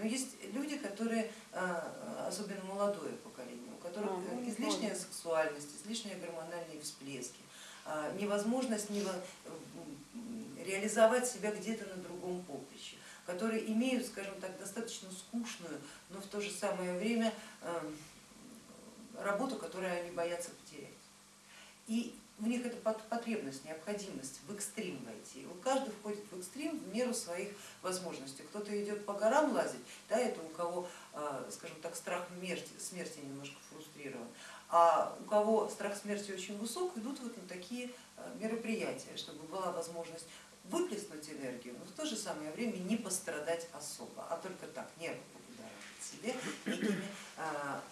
Но есть люди, которые, а, особенно молодое поколение, у которых А, излишняя сексуальность, излишние гормональные всплески, а, невозможность нево- реализовать себя где-то на другом поприще, которые имеют, скажем так, достаточно скучную, но в то же самое время эм, работу, которую они боятся потерять. И в них это пот- потребность, необходимость в экстрим войти. Вот каждый входит в экстрим в меру своих возможностей. Кто-то идет по горам лазить, да, это у кого, а, скажем так, страх смерти, смерти немножко фрустрирован, а у кого страх смерти очень высок, идут вот на такие а, мероприятия, чтобы была возможность выплеснуть энергию, но в то же самое время не пострадать особо, а только так, нервы побудоражить себе некими а,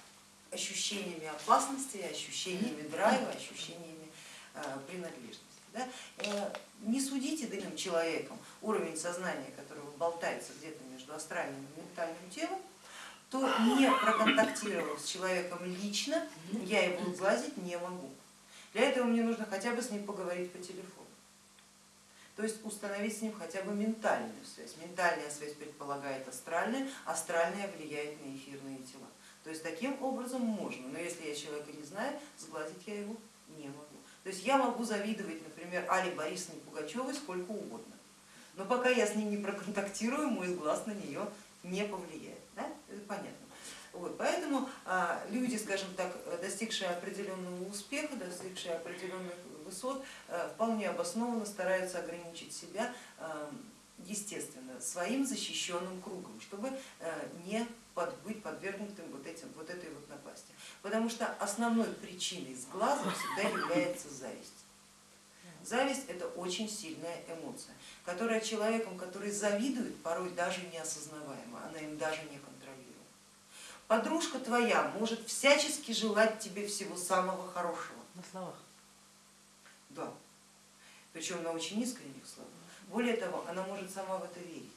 ощущениями опасности, ощущениями драйва, ощущениями принадлежности. Да? Э, Не судите данным человеком уровень сознания, которого болтается где-то между астральным и ментальным телом, то не проконтактировав с человеком лично, я его сглазить не могу. Для этого мне нужно хотя бы с ним поговорить по телефону. То есть установить с ним хотя бы ментальную связь. Ментальная связь предполагает астральная, астральная влияет на эфирные тела. То есть таким образом можно, но если я человека не знаю, сглазить я его не могу. То есть я могу завидовать, например, Али Борисовне Пугачевой сколько угодно, но пока я с ней не проконтактирую, мой глаз на нее не повлияет. Да? Это понятно. Вот, поэтому а, люди, скажем так, достигшие определенного успеха, достигшие определенных высот, а, вполне обоснованно стараются ограничить себя, а, естественно, своим защищенным кругом, чтобы не под, быть подвергнутым вот, этим, вот этой вот напасти. Потому что основной причиной сглаза всегда является зависть. Зависть это очень сильная эмоция, которая человеком, который завидует, порой даже неосознаваема, она им даже не контролируема. Подружка твоя может всячески желать тебе всего самого хорошего. На словах. Да. Причем на очень искренних словах. Более того, она может сама в это верить,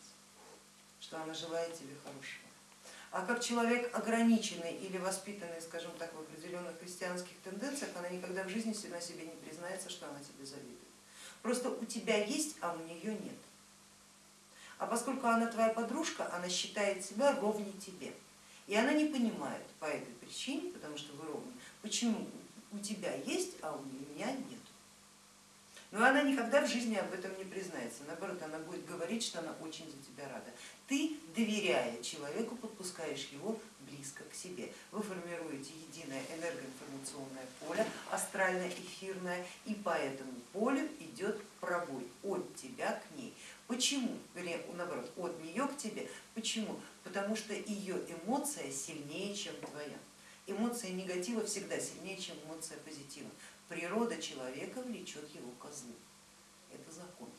что она желает тебе хорошего. А как человек ограниченный или воспитанный, скажем так, в определенных христианских тенденциях, она никогда в жизни на себе не признается, что она тебе завидует. Просто у тебя есть, а у нее нет. А поскольку она твоя подружка, она считает себя ровней тебе. И она не понимает по этой причине, потому что вы ровны, почему у тебя есть, а у меня нет. Но она никогда в жизни об этом не признается, наоборот, она будет говорить, что она очень за тебя рада. Ты, доверяя человеку, подпускаешь его близко к себе. Вы формируете единое энергоинформационное поле, астрально-эфирное, и по этому полю идет пробой от тебя к ней. Почему? Вернее, наоборот, от нее к тебе. Почему? Потому что ее эмоция сильнее, чем твоя. Эмоция негатива всегда сильнее, чем эмоция позитива. Природа человека влечет его козлу. Это закон.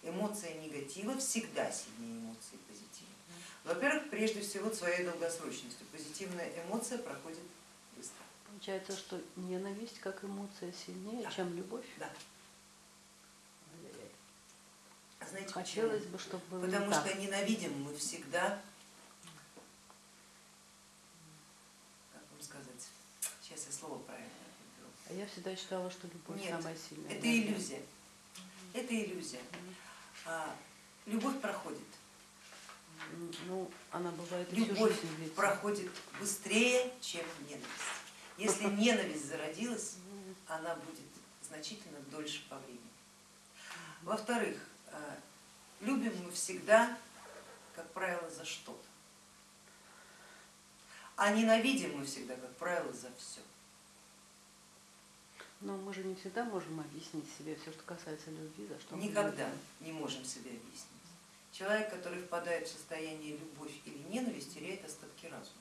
Эмоция негатива всегда сильнее эмоции позитива. Во-первых, прежде всего своей долгосрочностью. Позитивная эмоция проходит быстро. Получается, что ненависть как эмоция сильнее, Да. чем любовь? Да. Знаете Хотелось почему? бы, чтобы было Потому не так. что ненавидим мы всегда, как вам сказать, сейчас я слово правильно. А я всегда считала, что любовь Нет, самая сильная. Это иллюзия. Это иллюзия. А, Любовь проходит. Ну, она бывает Любовь проходит быстрее, чем ненависть. Если ненависть зародилась, она будет значительно дольше по времени. Во-вторых, э, любим мы всегда, как правило, за что-то. А ненавидим мы всегда, как правило, за все. Но мы же не всегда можем объяснить себе все, что касается любви, за что мы Никогда любим. не можем себе объяснить. Человек, который впадает в состояние любовь или ненависть, теряет остатки разума.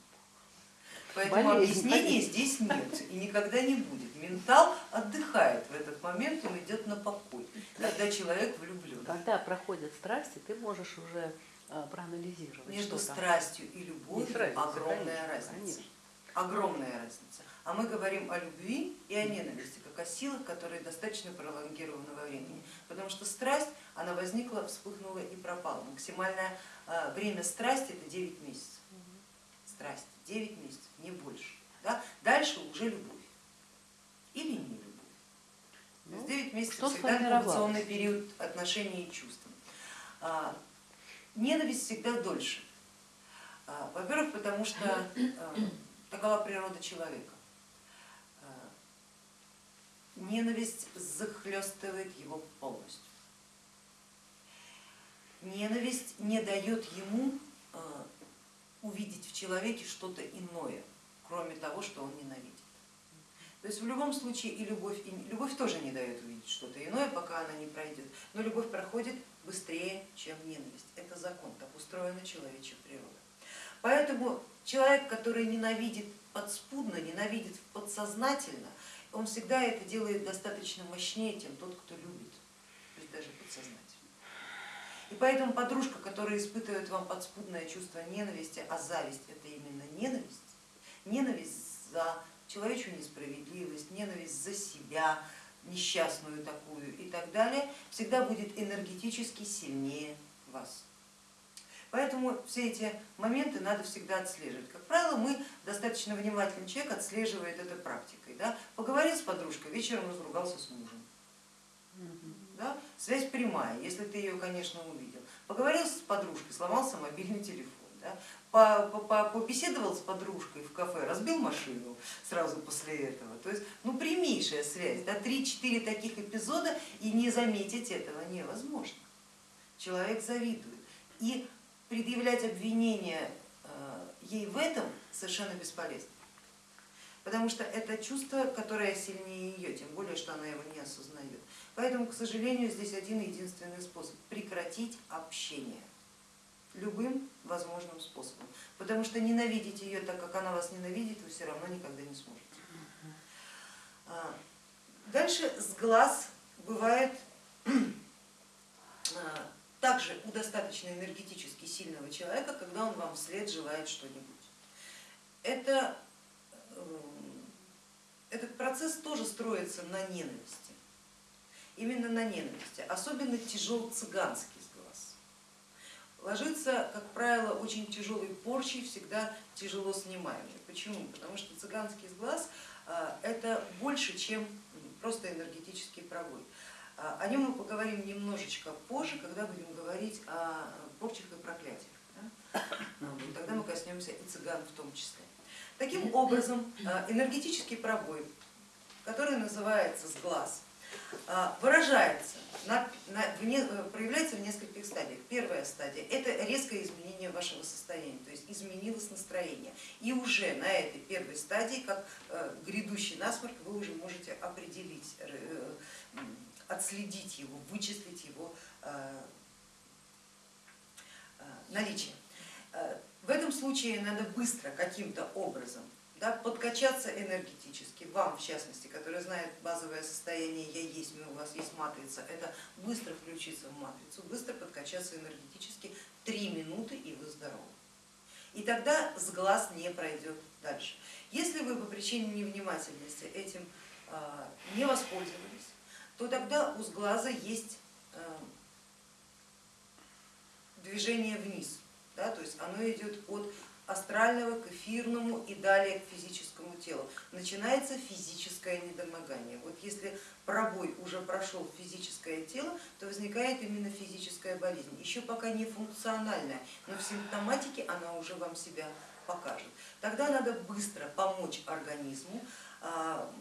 Поэтому Болезнь, объяснения болезнь. здесь нет и никогда не будет. Ментал отдыхает в этот момент, он идет на покой, когда человек влюблен. Когда проходят страсти, ты можешь уже а, проанализировать Между страстью и любовью разница, огромная конечно, разница. конечно. Огромная разница. А мы говорим о любви и о ненависти, как о силах, которые достаточно пролонгированы во времени. Потому что страсть, она возникла, вспыхнула и пропала. Максимальное а, время страсти это 9 месяцев. Страсть 9 месяцев, не больше. Да? Дальше уже любовь. Или не любовь. То есть Ну, 9 месяцев что всегда инкубационный период отношений и чувств. А, Ненависть всегда дольше. А, во-первых, потому что а, такова природа человека. А, ненависть захлестывает его полностью. Ненависть не дает ему увидеть в человеке что-то иное, кроме того, что он ненавидит. То есть в любом случае и любовь, и любовь тоже не дает увидеть что-то иное, пока она не пройдет, но любовь проходит быстрее, чем ненависть. Это закон, так устроена человечья природа. Поэтому человек, который ненавидит подспудно, ненавидит подсознательно, он всегда это делает достаточно мощнее, чем тот, кто любит, то есть даже подсознательно. И поэтому подружка, которая испытывает вам подспудное чувство ненависти, а зависть это именно ненависть, ненависть за человечью несправедливость, ненависть за себя, несчастную такую и так далее, всегда будет энергетически сильнее вас. Поэтому все эти моменты надо всегда отслеживать. Как правило, мы достаточно внимательный человек отслеживает это практикой. Да? Поговорил с подружкой, вечером разругался с мужем. Да? Связь прямая, если ты ее, конечно, увидел. Поговорил с подружкой, сломался мобильный телефон. Да? побеседовал с подружкой в кафе, разбил машину сразу после этого. То есть ну, прямейшая связь, да, 3-4 таких эпизода и не заметить этого невозможно. Человек завидует. И предъявлять обвинения э, ей в этом совершенно бесполезно. Потому что это чувство, которое сильнее ее, тем более, что она его не осознает. Поэтому, к сожалению, здесь один единственный способ прекратить общение любым возможным способом. Потому что ненавидеть ее так, как она вас ненавидит, вы все равно никогда не сможете. А, дальше с глаз бывает а, также у достаточно энергетически сильного человека, когда он вам вслед желает что-нибудь. Это, эм, этот процесс тоже строится на ненависти, именно на ненависти, особенно тяжел цыганский ложится, как правило, очень тяжелой порчей, всегда тяжело снимаемый. Почему? Потому что цыганский сглаз а, это больше, чем просто энергетический пробой. А, о нем мы поговорим немножечко позже, когда будем говорить о порчах и проклятиях. Да? Тогда мы коснемся и цыган в том числе. Таким образом, а, энергетический пробой, который называется сглаз, а, выражается, на, на, в проявляется в нескольких стадиях. Первая стадия это резкое изменение вашего состояния, то есть изменилось настроение. И уже на этой первой стадии, как э, грядущий насморк, вы уже можете определить, э, отследить его, вычислить его э, наличие. В этом случае надо быстро каким-то образом да, подкачаться энергетически, вам в частности, который знает базовое состояние я есть, у вас есть матрица, это быстро включиться в матрицу, быстро подкачаться энергетически, три минуты и вы здоровы. И тогда с глаз не пройдет дальше. Если вы по причине невнимательности этим не воспользовались, то тогда у сглаза есть а, движение вниз, да, то есть оно идет от астрального к эфирному и далее к физическому телу. Начинается физическое недомогание. Вот если пробой уже прошел физическое тело, то возникает именно физическая болезнь. Еще пока не функциональная, но в симптоматике она уже вам себя покажет. Тогда надо быстро помочь организму а,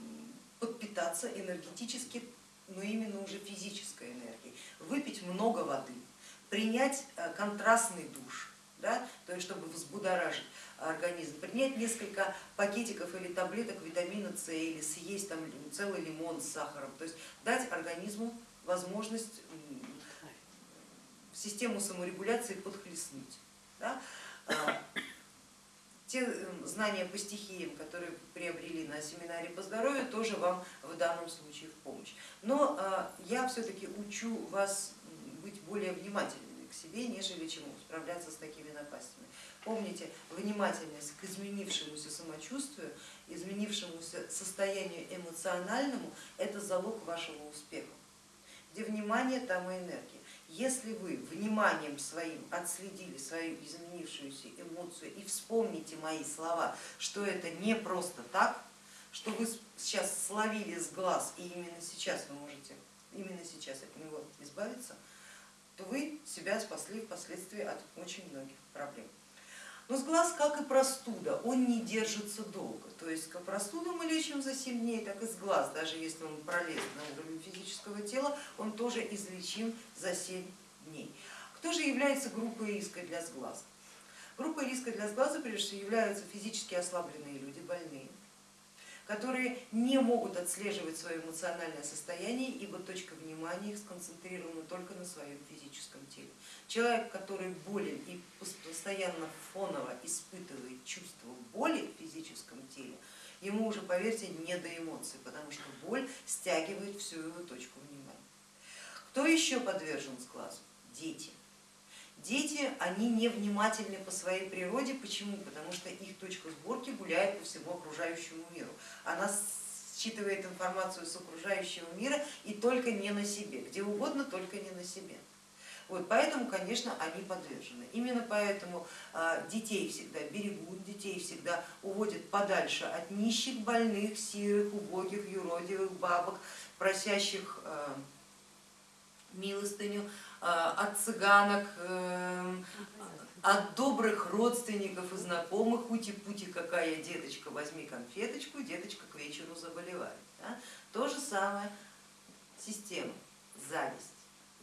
подпитаться энергетически, но именно уже физической энергией, выпить много воды, принять а, контрастный душ, да, то есть чтобы взбудоражить организм, принять несколько пакетиков или таблеток витамина С или съесть там целый лимон с сахаром, то есть дать организму возможность систему саморегуляции подхлестнуть. Да. Те знания по стихиям, которые приобрели на семинаре по здоровью, тоже вам в данном случае в помощь. Но а, я все-таки учу вас быть более внимательными к себе, нежели чему справляться с такими напастями. Помните, внимательность к изменившемуся самочувствию, изменившемуся состоянию эмоциональному, это залог вашего успеха. Где внимание, там и энергия. Если вы вниманием своим отследили свою изменившуюся эмоцию и вспомните мои слова, что это не просто так, что вы сейчас словили с глаз и именно сейчас вы можете именно сейчас от него избавиться, то вы себя спасли впоследствии от очень многих проблем. Но сглаз, как и простуда, он не держится долго. То есть как простуду мы лечим за 7 дней, так и сглаз, даже если он пролез на уровень физического тела, он тоже излечим за 7 дней. Кто же является группой риска для сглаза? Группой риска для сглаза прежде всего являются физически ослабленные люди, больные, которые не могут отслеживать свое эмоциональное состояние, ибо точка внимания их сконцентрирована только на своем физическом теле. Человек, который болен и постоянно фоново испытывает чувство боли в физическом теле, ему уже, поверьте, не до эмоций, потому что боль стягивает всю его точку внимания. Кто еще подвержен сглазу? Дети. Дети, они невнимательны по своей природе. Почему? Потому что их точка сборки гуляет по всему окружающему миру. Она считывает информацию с окружающего мира и только не на себе, где угодно, только не на себе. Вот, поэтому, конечно, они подвержены. Именно поэтому а, детей всегда берегут, детей всегда уводят подальше от нищих, больных, сирых, убогих, юродивых, бабок, просящих а, милостыню, от цыганок, эм, от добрых родственников и знакомых, ути-пути, какая деточка, возьми конфеточку, деточка к вечеру заболевает. Да? То же самое система, зависть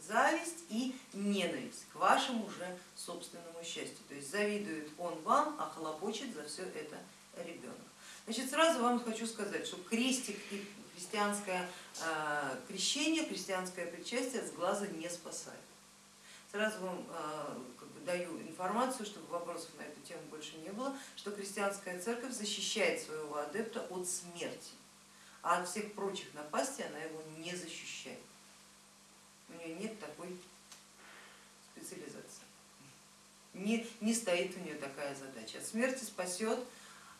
зависть и ненависть к вашему уже собственному счастью. То есть завидует он вам, а хлопочет за все это ребенок. Значит, сразу вам хочу сказать, что крестик и христианское э, крещение, христианское причастие с глаза не спасает. Сразу вам э, как бы, даю информацию, чтобы вопросов на эту тему больше не было, что христианская церковь защищает своего адепта от смерти, а от всех прочих напастей она его не защищает у нее нет такой специализации. Не, не стоит у нее такая задача. От смерти спасет,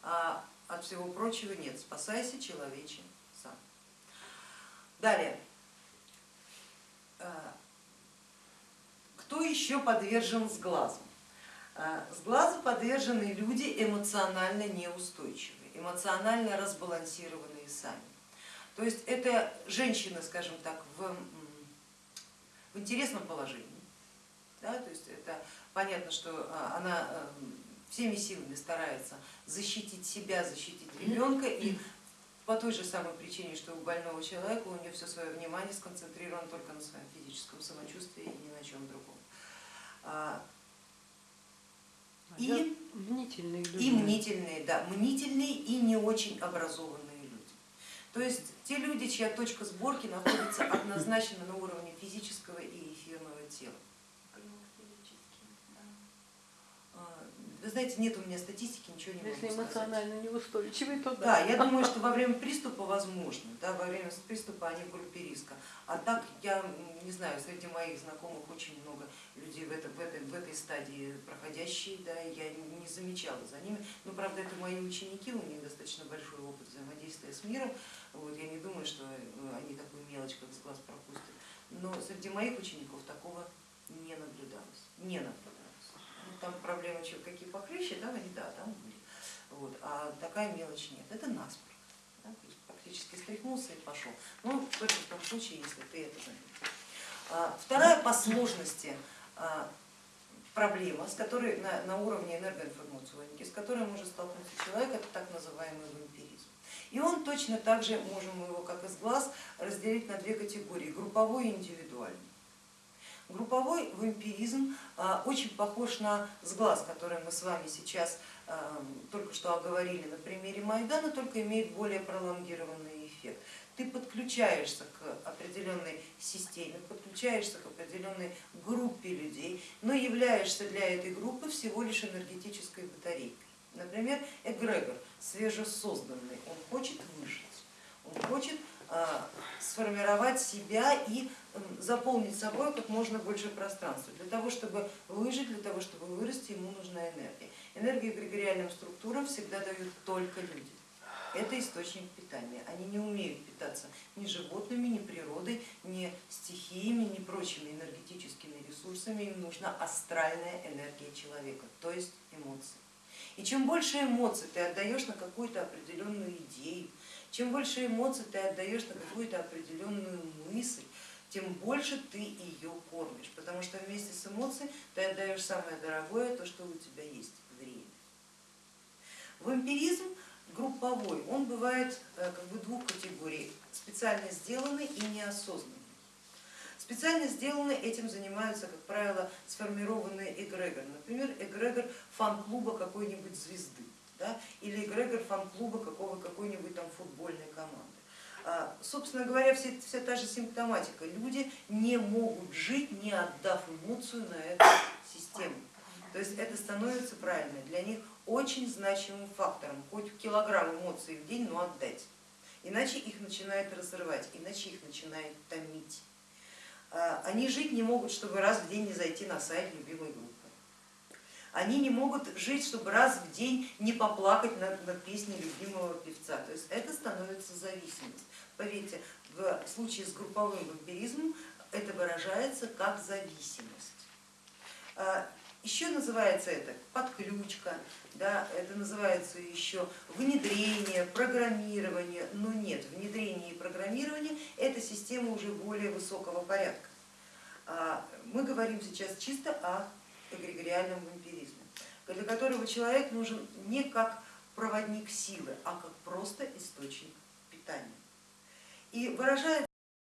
а от всего прочего нет. Спасайся, человече. Далее. А, кто еще подвержен сглазу? А, сглазу подвержены люди эмоционально неустойчивые, эмоционально разбалансированные сами. То есть это женщины, скажем так, в в интересном положении. Да, то есть это понятно, что а, она э, всеми силами старается защитить себя, защитить ребенка и по той же самой причине, что у больного человека у нее все свое внимание сконцентрировано только на своем физическом самочувствии и ни на чем другом. А, а и мнительные люди. И мнительные, да, мнительные и не очень образованные люди. То есть те люди, чья точка сборки находится однозначно на уровне физического и эфирного тела. А, вы знаете, нет у меня статистики, ничего не Если могу сказать. Если эмоционально неустойчивый, то да. Да, я думаю, что во время приступа возможно, да, во время приступа они в группе риска. А так, я не знаю, среди моих знакомых очень много людей в, это, в, этой, в этой стадии проходящие, да, я не замечала за ними. Но, правда, это мои ученики, у них достаточно большой опыт взаимодействия с миром, вот, я не думаю, что э, они такую мелочь, как с глаз пропустят. Но среди моих учеников такого не наблюдалось. Не наблюдалось. Там проблемы какие похлеще, да, да, там были. Вот, а такая мелочь нет. Это насморк. Да, практически стряхнулся и пошел. Ну, только в том случае, если ты это заметил. А, вторая по сложности а, проблема, с которой на, на уровне энергоинформационники, с которой может столкнуться человек, это так называемый вампиризм. И он точно так же, можем его как из глаз, разделить на две категории, групповой и индивидуальный. Групповой вампиризм а, очень похож на сглаз, который мы с вами сейчас а, только что оговорили на примере Майдана, только имеет более пролонгированный эффект. Ты подключаешься к определенной системе, подключаешься к определенной группе людей, но являешься для этой группы всего лишь энергетической батарейкой. Например, эгрегор свежесозданный, он хочет выжить, он хочет а, сформировать себя и заполнить собой как можно больше пространства. Для того, чтобы выжить, для того, чтобы вырасти, ему нужна энергия. Энергию эгрегориальным структурам всегда дают только люди. Это источник питания. Они не умеют питаться ни животными, ни природой, ни стихиями, ни прочими энергетическими ресурсами. Им нужна астральная энергия человека, то есть эмоции. И чем больше эмоций ты отдаешь на какую-то определенную идею, чем больше эмоций ты отдаешь на какую-то определенную мысль, тем больше ты ее кормишь, потому что вместе с эмоцией ты отдаешь самое дорогое, то, что у тебя есть, время. Вампиризм групповой, он бывает э, как бы двух категорий, специально сделанный и неосознанный. Специально сделанные этим занимаются, как правило, сформированные эгрегор, например, эгрегор фан-клуба какой-нибудь звезды да, или эгрегор фан-клуба какой-нибудь там футбольной команды. А, Собственно говоря, вся, вся та же симптоматика. Люди не могут жить, не отдав эмоцию на эту систему. То есть это становится правильно для них очень значимым фактором, хоть килограмм эмоций в день, но отдать. Иначе их начинает разрывать, иначе их начинает томить. А, Они жить не могут, чтобы раз в день не зайти на сайт любимой группы. Они не могут жить, чтобы раз в день не поплакать над, над песней любимого певца. То есть это становится зависимость. Поверьте, в случае с групповым вампиризмом это выражается как зависимость. А, Еще называется это подключка, да, это называется еще внедрение, программирование, но нет, внедрение и программирование это система уже более высокого порядка. А, Мы говорим сейчас чисто о эгрегориальном вампиризме, для которого человек нужен не как проводник силы, а как просто источник питания. И выражает